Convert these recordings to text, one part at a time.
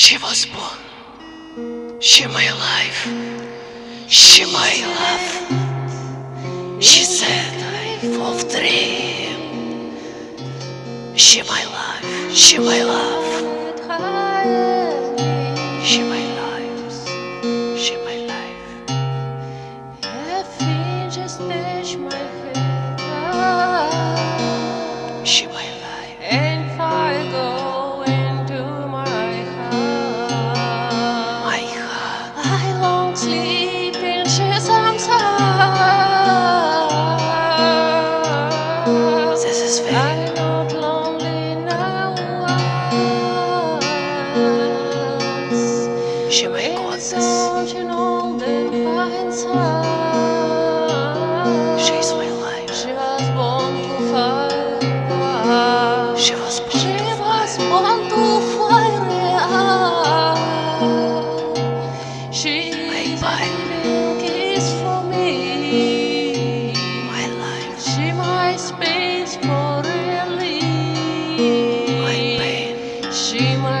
She was born. She my life. She my love. She said I of dream. She my life. She my love. Fine sun. She's my life. She was born to fire. She was born She to was fire. born to fire. She My is a fire. little kiss for me. My life. She my space for really. My pain. She my goddess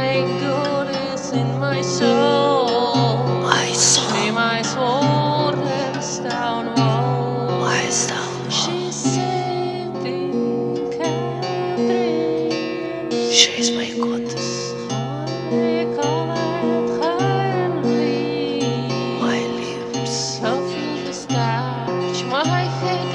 in my soul. My She soul. my soul and down wall. My soul. She's sitting Catherine. She's my goddess. Honey colored Henry. My lips. Softly touch my head.